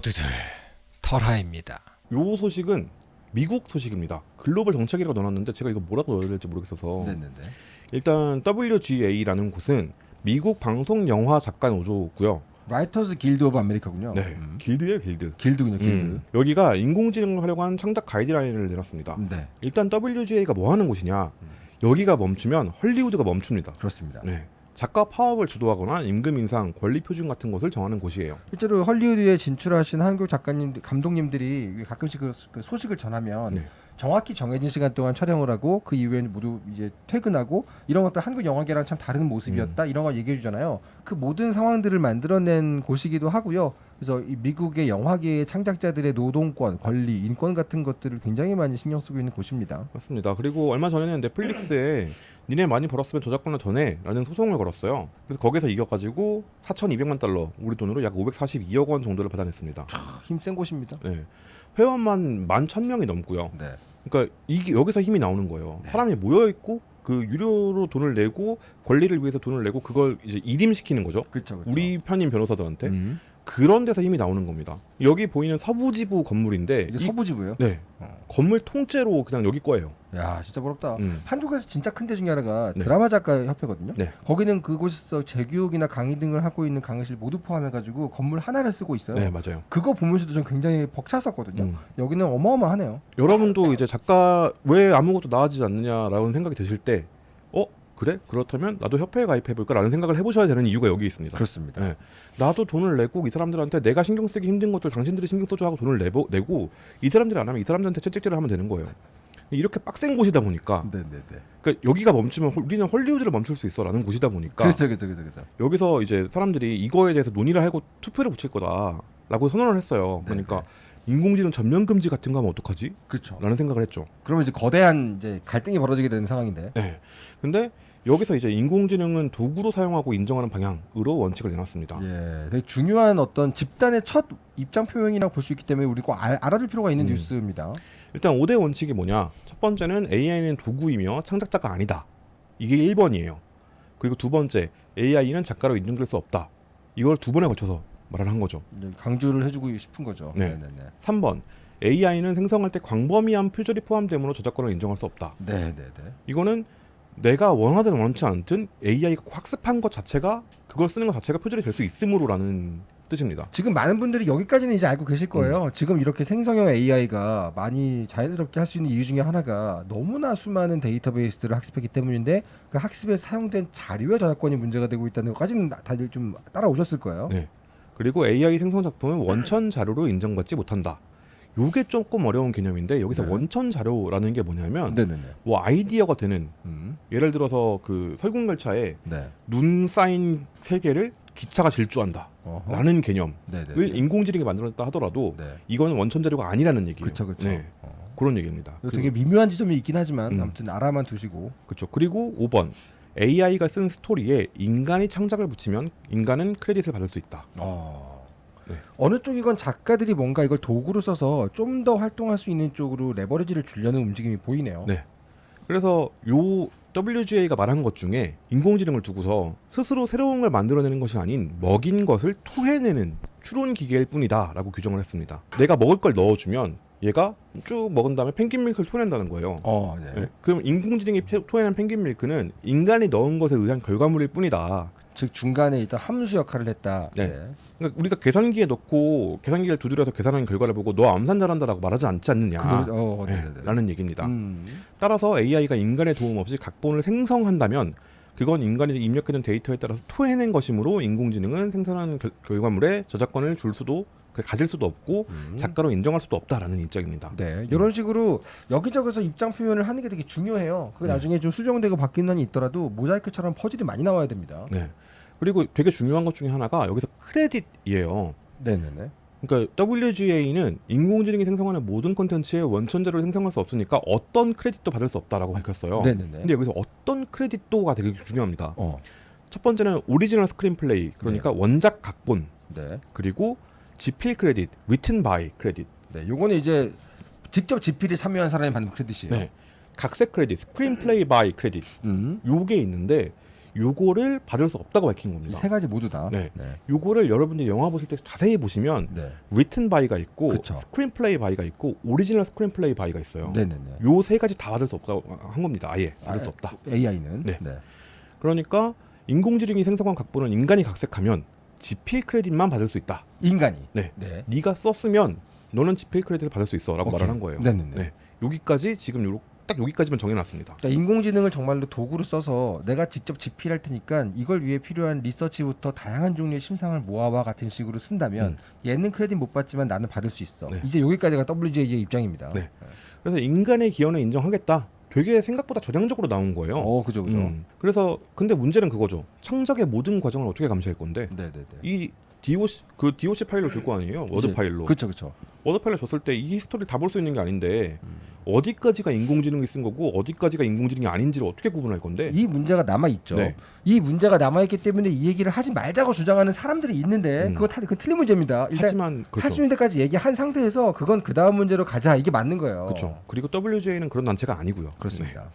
모두들 털하입니다. 요 소식은 미국 소식입니다. 글로벌 정책이라고 넣어놨는데 제가 이거 뭐라고 넣어야 될지 모르겠어서 네네네. 일단 WGA라는 곳은 미국 방송 영화 작가 노조고요. Writers Guild of America군요. 네, 음. 길드예요, 길드. 길드군요, 길드. 음, 여기가 인공지능을 활용한 창작 가이드라인을 내놨습니다. 네, 일단 WGA가 뭐 하는 곳이냐? 여기가 멈추면 헐리우드가 멈춥니다. 그렇습니다. 네. 작가 파업을 주도하거나 임금 인상, 권리 표준 같은 것을 정하는 곳이에요. 실제로 헐리우드에 진출하신 한국 작가님, 감독님들이 가끔씩 그, 그 소식을 전하면 네. 정확히 정해진 시간 동안 촬영을 하고 그 이후에는 모두 이제 퇴근하고 이런 것도 한국 영화계랑 참 다른 모습이었다 이런 걸 얘기해 주잖아요. 그 모든 상황들을 만들어낸 곳이기도 하고요. 그래서 이 미국의 영화계의 창작자들의 노동권, 권리, 인권 같은 것들을 굉장히 많이 신경 쓰고 있는 곳입니다. 맞습니다. 그리고 얼마 전에는 넷플릭스에 니네 많이 벌었으면 저작권을 더 내라는 소송을 걸었어요. 그래서 거기서 이겨가지고 4,200만 달러, 우리 돈으로 약 542억 원 정도를 받아냈습니다. 힘센 곳입니다. 네. 회원만 11,000명이 넘고요. 네. 그러니까 이게 여기서 힘이 나오는 거예요. 사람이 모여 있고 그 유료로 돈을 내고 권리를 위해서 돈을 내고 그걸 이제 일임시키는 거죠. 그렇죠. 그렇죠. 우리 편인 변호사들한테 음. 그런 데서 힘이 나오는 겁니다. 여기 보이는 서부지부 건물인데 이게 이- 서부지구요. 네 어. 건물 통째로 그냥 여기 거예요. 야, 진짜 부럽다. 음. 한국에서 진짜 큰 데 중에 하나가 네. 드라마 작가 협회거든요. 네. 거기는 그곳에서 재교육이나 강의 등을 하고 있는 강의실 모두 포함해가지고 건물 하나를 쓰고 있어요. 네 맞아요. 그거 보면서도 좀 굉장히 벅찼었거든요. 음. 여기는 어마어마하네요. 여러분도 이제 작가 왜 아무것도 나아지지 않느냐라는 생각이 드실 때, 어 그래 그렇다면 나도 협회에 가입해볼까라는 생각을 해보셔야 되는 이유가 여기 있습니다. 그렇습니다. 네. 나도 돈을 내고 이 사람들한테 내가 신경 쓰기 힘든 것들 당신들이 신경 써줘 하고 돈을 내고 내고 이 사람들이 안 하면 이 사람들한테 채찍질을 하면 되는 거예요. 이렇게 빡센 곳이다 보니까 네네네. 그러니까 여기가 멈추면 홀- 우리는 헐리우드를 멈출 수 있어라는 곳이다 보니까 그렇죠, 그렇죠, 그렇죠, 그렇죠. 여기서 이제 사람들이 이거에 대해서 논의를 하고 투표를 붙일 거다라고 선언을 했어요. 네, 그러니까 인공지능 전면 금지 같은 거 하면 어떡하지? 그렇죠. 라는 생각을 했죠. 그러면 이제 거대한 이제 갈등이 벌어지게 되는 상황인데. 네. 근데 여기서 이제 인공지능은 도구로 사용하고 인정하는 방향으로 원칙을 내놨습니다. 예, 되게 중요한 어떤 집단의 첫 입장 표명이라고 볼 수 있기 때문에 우리 꼭 알, 알아둘 필요가 있는 음. 뉴스입니다. 일단 5대 원칙이 뭐냐? 첫 번째는 AI는 도구이며 창작자가 아니다. 이게 1번이에요. 그리고 두 번째, AI는 작가로 인정될 수 없다. 이걸 두 번에 걸쳐서 말을 한 거죠. 이제 강조를 해주고 싶은 거죠. 네. 네네네. 3번, AI는 생성할 때 광범위한 표절이 포함되므로 저작권을 인정할 수 없다. 네네네. 이거는 내가 원하든 원치 않든 AI가 학습한 것 자체가 그걸 쓰는 것 자체가 표절이 될 수 있으므로라는 뜻입니다. 지금 많은 분들이 여기까지는 이제 알고 계실 거예요. 음. 지금 이렇게 생성형 AI가 많이 자연스럽게 할 수 있는 이유 중에 하나가 너무나 수많은 데이터베이스들을 학습했기 때문인데 그 학습에 사용된 자료의 저작권이 문제가 되고 있다는 것까지는 다- 다들 좀 따라오셨을 거예요. 네. 그리고 AI 생성 작품은 원천 자료로 인정받지 못한다. 요게 조금 어려운 개념인데 여기서 네. 원천 자료라는 게 뭐냐면 네네네. 뭐 아이디어가 되는 음. 예를 들어서 그 설국열차에 네. 눈 쌓인 세 개를 기차가 질주한다 어허. 라는 개념을 네네. 인공지능이 만들었다 하더라도 네. 이거는 원천 자료가 아니라는 얘기예요. 그렇죠, 그렇죠. 네. 그런 얘기입니다. 그 되게 미묘한 지점이 있긴 하지만 음. 아무튼 알아만 두시고. 그렇죠. 그리고 5번 AI가 쓴 스토리에 인간이 창작을 붙이면 인간은 크레딧을 받을 수 있다. 어. 네. 어느 쪽이건 작가들이 뭔가 이걸 도구로 써서 좀 더 활동할 수 있는 쪽으로 레버리지를 주려는 움직임이 보이네요. 네. 그래서 요 WGA가 말한 것 중에 인공지능을 두고서 스스로 새로운 걸 만들어내는 것이 아닌 먹인 것을 토해내는 추론 기계일 뿐이다 라고 규정을 했습니다. 내가 먹을 걸 넣어주면 얘가 쭉 먹은 다음에 펭귄 밀크를 토해낸다는 거예요. 어, 네. 네. 그럼 인공지능이 페- 토해낸 펭귄 밀크는 인간이 넣은 것에 의한 결과물일 뿐이다. 즉 중간에 일단 함수 역할을 했다. 네. 그러니까 우리가 계산기에 넣고 계산기를 두드려서 계산한 결과를 보고 너 암산 잘한다라고 말하지 않지 않느냐. 그거, 어, 네, 네네네. 라는 얘기입니다. 음. 따라서 AI가 인간의 도움 없이 각본을 생성한다면 그건 인간이 입력해둔 데이터에 따라서 토해낸 것이므로 인공지능은 생산하는 결, 결과물에 저작권을 줄 수도 그- 가질 수도 없고 음. 작가로 인정할 수도 없다라는 입장입니다. 네, 이런 식으로 여기저기서 입장 표현을 하는 게 되게 중요해요. 그게 네. 나중에 좀 수정되고 바뀌는 한이 있더라도 모자이크처럼 퍼즐이 많이 나와야 됩니다. 네. 그리고 되게 중요한 것 중에 하나가 여기서 크레딧이에요. 네네네. 그러니까 WGA는 인공지능이 생성하는 모든 콘텐츠의 원천 자료를 생성할 수 없으니까 어떤 크레딧도 받을 수 없다라고 밝혔어요. 네네네. 근데 여기서 어떤 크레딧도가 되게 중요합니다. 어, 첫 번째는 original screenplay 그러니까 원작 각본 네, 그리고 집필 credit, written by credit, 네. 요거는 이제 직접 집필이 참여한 사람이 받는 credit이에요. 네. 각색 credit, screenplay by credit 음. 요게 있는데 요거를 받을 수 없다고 밝힌 이 겁니다. 세 가지 모두 다. 네. 네. 요거를 여러분들이 영화 보실 때 자세히 보시면 네. written by가 있고 그쵸. screenplay by가 있고 original screenplay by가 있어요. 네네네. 요 세 가지 다 받을 수 없다고 한 겁니다. 아예 받을 아, 수 없다. AI는. 네. 네. 그러니까 인공지능이 생성한 각본은 인간이 각색하면 지필 크레딧만 받을 수 있다. 인간이. 네. 네. 네가 썼으면 너는 지필 크레딧을 받을 수 있어라고. 말을 한 거예요. 네네네. 네. 여기까지 지금 요, 딱 여기까지만 정해놨습니다. 그러니까 인공지능을 정말로 도구로 써서 내가 직접 집필할 테니까 이걸 위해 필요한 리서치부터 다양한 종류의 심상을 모아와 같은 식으로 쓴다면 얘는 크레딧 못 받지만 나는 받을 수 있어. 네. 이제 여기까지가 WGA의 입장입니다. 네. 그래서 인간의 기여는 인정하겠다. 되게 생각보다 전향적으로 나온 거예요. 어, 그죠, 그죠. 음. 그래서 근데 문제는 그거죠. 창작의 모든 과정을 어떻게 감시할 건데 네 네 네. 이 DOC 그 DOC 파일로 줄 거 아니에요. 워드 이제- 파일로. 그렇죠, 그렇죠. 워드 파일로 줬을 때 이 history를 다 볼 수 있는 게 아닌데 음. 어디까지가 인공지능이 쓴 거고 어디까지가 인공지능이 아닌지를 어떻게 구분할 건데? 이 문제가 남아 있죠. 네. 이 문제가 남아 있기 때문에 이 얘기를 하지 말자고 주장하는 사람들이 있는데 음. 그거 다그 틀린 문제입니다. 일단 하지만 그렇죠. 할수 있는 데까지 얘기한 상태에서 그건 그 다음 문제로 가자 이게 맞는 거예요. 그렇죠. 그리고 WGA는 그런 단체가 아니고요. 네. 그렇습니다.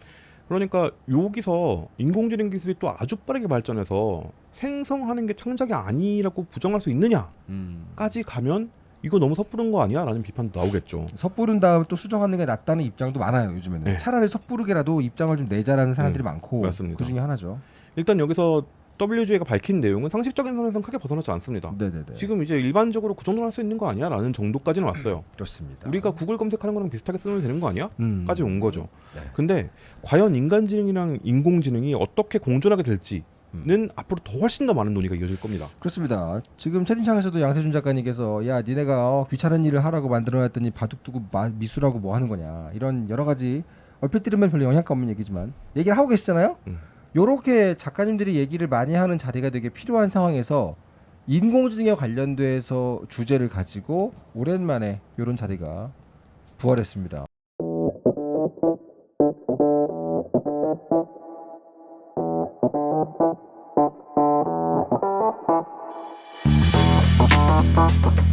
그러니까 여기서 인공지능 기술이 또 아주 빠르게 발전해서 생성하는 게 창작이 아니라고 부정할 수 있느냐까지 음. 가면 이거 너무 섣부른 거 아니야 라는 비판도 나오겠죠. 섣부른 다음 또 수정하는 게 낫다는 입장도 많아요 요즘에는 네. 차라리 섣부르게라도 입장을 좀 내자라는 사람들이 많고 맞습니다. 그 중에 하나죠. 일단 여기서 WJ가 밝힌 내용은 상식적인 선에서는 크게 벗어나지 않습니다. 네네네. 지금 이제 일반적으로 그 정도는 할 수 있는 거 아니야 라는 정도까지는 왔어요. 그렇습니다. 우리가 구글 검색하는 거랑 비슷하게 쓰면 되는 거 아니야? 음. 까지 온 거죠. 네. 근데 과연 인간지능이랑 인공지능이 어떻게 공존하게 될지 는 음. 앞으로 더 훨씬 더 많은 논의가 이어질 겁니다. 그렇습니다. 지금 채팅창에서도 양세준 작가님께서 야 니네가 어, 귀찮은 일을 하라고 만들어놨더니 바둑 두고 마- 미술하고 뭐 하는 거냐 이런 여러 가지 얼핏 들으면 별로 영향가 없는 얘기지만 얘기를 하고 계시잖아요. 음. 요렇게 작가님들이 얘기를 많이 하는 자리가 되게 필요한 상황에서 인공지능에 관련돼서 주제를 가지고 오랜만에 이런 자리가 부활했습니다. Thank.